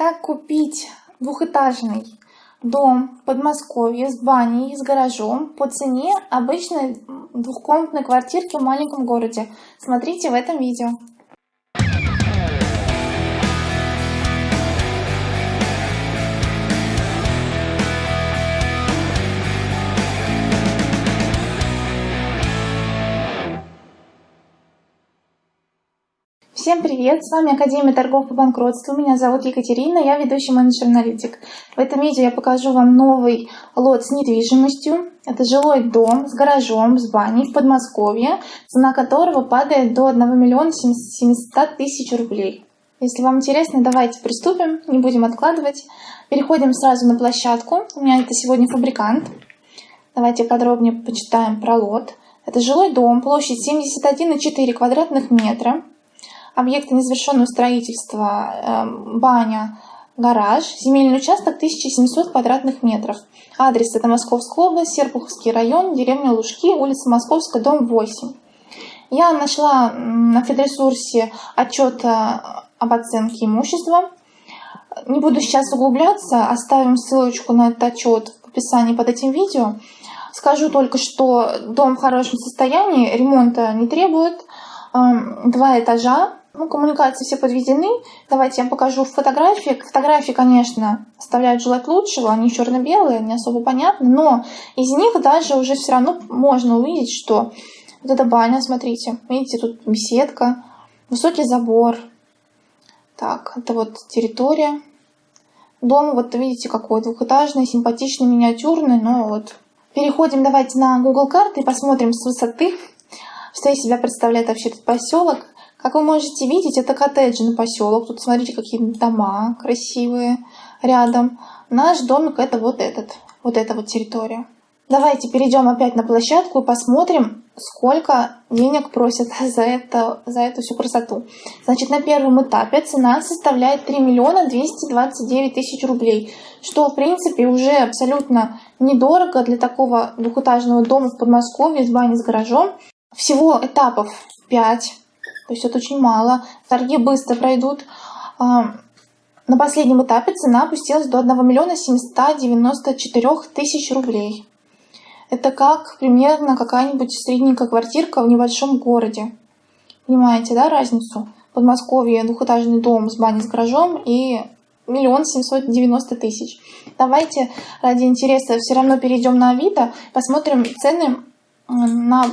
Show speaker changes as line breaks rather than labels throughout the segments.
Как купить двухэтажный дом в Подмосковье с баней и с гаражом по цене обычной двухкомнатной квартирки в маленьком городе? Смотрите в этом видео. Всем привет! С вами Академия торгов по банкротству. Меня зовут Екатерина, я ведущий менеджер-аналитик. В этом видео я покажу вам новый лот с недвижимостью. Это жилой дом с гаражом, с баней в Подмосковье, цена которого падает до 1 миллиона 700 тысяч рублей. Если вам интересно, давайте приступим, не будем откладывать. Переходим сразу на площадку. У меня это сегодня фабрикант. Давайте подробнее почитаем про лот. Это жилой дом, площадь 71,4 квадратных метра объекты незавершенного строительства, эм, баня, гараж, земельный участок 1700 квадратных метров. Адрес это Московская область, Серпуховский район, деревня Лужки, улица Московская, дом 8. Я нашла на федресурсе отчет об оценке имущества. Не буду сейчас углубляться, оставим ссылочку на этот отчет в описании под этим видео. Скажу только, что дом в хорошем состоянии, ремонта не требует. Эм, два этажа, ну, коммуникации все подведены. Давайте я вам покажу фотографии. Фотографии, конечно, оставляют желать лучшего. Они черно-белые, не особо понятны. Но из них даже уже все равно можно увидеть, что вот эта баня, смотрите. Видите, тут беседка, высокий забор. Так, это вот территория. Дом, вот видите, какой двухэтажный, симпатичный, миниатюрный, но вот. Переходим давайте на Google карты и посмотрим с высоты, что из себя представляет вообще этот поселок. Как вы можете видеть, это коттеджи на поселок. Тут смотрите, какие дома красивые рядом. Наш домик это вот этот, вот эта вот территория. Давайте перейдем опять на площадку и посмотрим, сколько денег просят за, это, за эту всю красоту. Значит, на первом этапе цена составляет 3 миллиона 229 тысяч рублей, что, в принципе, уже абсолютно недорого для такого двухэтажного дома в Подмосковье с баней с гаражом. Всего этапов 5. То есть это очень мало. Торги быстро пройдут. А, на последнем этапе цена опустилась до 1 миллиона 794 тысяч рублей. Это как примерно какая-нибудь средненькая квартирка в небольшом городе. Понимаете, да, разницу? В Подмосковье двухэтажный дом с баней с гаражом и миллион семьсот девяносто тысяч. Давайте ради интереса все равно перейдем на Авито, посмотрим цены на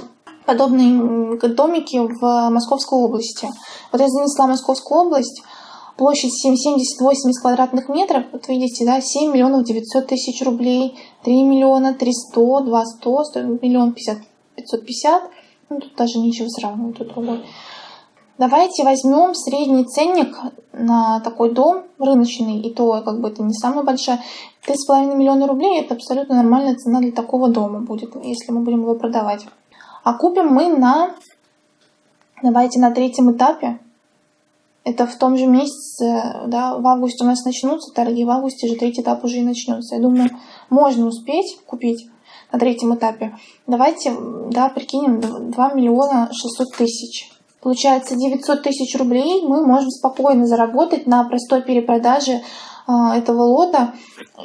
подобные домики в Московской области. Вот я занесла Московскую область, площадь 7,70-80 квадратных метров, вот видите, да, 7 миллионов 900 тысяч рублей, 3 миллиона 300, 2 100, 100 миллион 50, 550, ну тут даже ничего сравнивать, тут другой. Давайте возьмем средний ценник на такой дом рыночный, и то как бы это не самая большая. 3,5 миллиона рублей это абсолютно нормальная цена для такого дома будет, если мы будем его продавать. А купим мы на, давайте на третьем этапе. Это в том же месяце, да, в августе у нас начнутся торги, в августе же третий этап уже и начнется. Я думаю, можно успеть купить на третьем этапе. Давайте, да, прикинем 2 миллиона 600 тысяч. Получается 900 тысяч рублей мы можем спокойно заработать на простой перепродаже этого лота,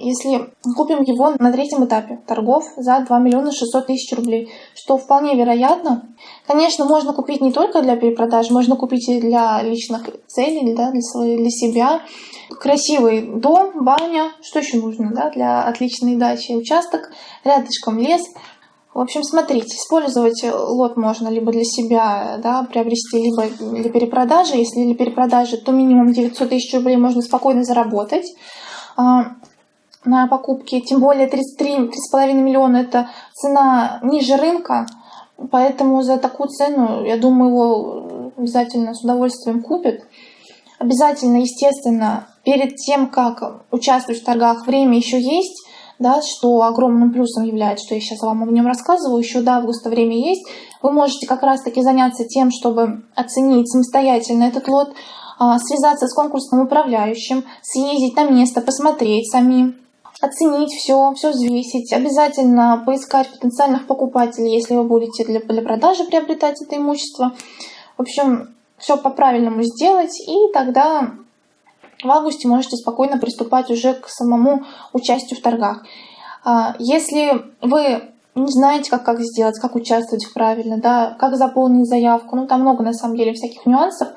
если купим его на третьем этапе торгов за 2 миллиона 600 тысяч рублей, что вполне вероятно. Конечно, можно купить не только для перепродажи, можно купить и для личных целей, да, для, своей, для себя. Красивый дом, баня, что еще нужно да, для отличной дачи, участок, рядышком лес – в общем, смотрите, использовать лот можно либо для себя, да, приобрести, либо для перепродажи. Если для перепродажи, то минимум 900 тысяч рублей можно спокойно заработать а, на покупке. Тем более 33-3,5 миллиона – это цена ниже рынка. Поэтому за такую цену, я думаю, его обязательно с удовольствием купят. Обязательно, естественно, перед тем, как участвовать в торгах, время еще есть да, что огромным плюсом является, что я сейчас вам о нем рассказываю, еще до августа время есть, вы можете как раз-таки заняться тем, чтобы оценить самостоятельно этот лот, а, связаться с конкурсным управляющим, съездить на место, посмотреть самим, оценить все, все взвесить, обязательно поискать потенциальных покупателей, если вы будете для, для продажи приобретать это имущество. В общем, все по-правильному сделать, и тогда в августе можете спокойно приступать уже к самому участию в торгах. А, если вы не знаете, как, как сделать, как участвовать правильно, да, как заполнить заявку, ну там много на самом деле всяких нюансов,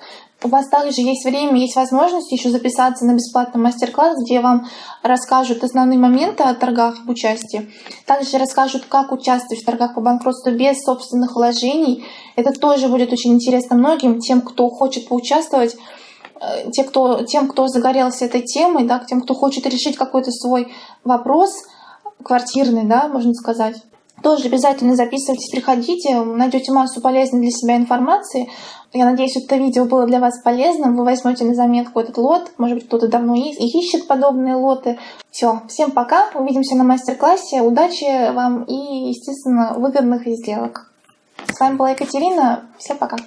у вас также есть время, есть возможность еще записаться на бесплатный мастер-класс, где вам расскажут основные моменты о торгах в участии. Также расскажут, как участвовать в торгах по банкротству без собственных вложений. Это тоже будет очень интересно многим, тем, кто хочет поучаствовать те, кто, тем, кто загорелся этой темой, да, тем, кто хочет решить какой-то свой вопрос квартирный, да, можно сказать. Тоже обязательно записывайтесь, приходите, найдете массу полезной для себя информации. Я надеюсь, это видео было для вас полезным. Вы возьмете на заметку этот лот. Может быть, кто-то давно ищет подобные лоты. Все, всем пока. Увидимся на мастер-классе. Удачи вам и, естественно, выгодных сделок. С вами была Екатерина. Всем пока.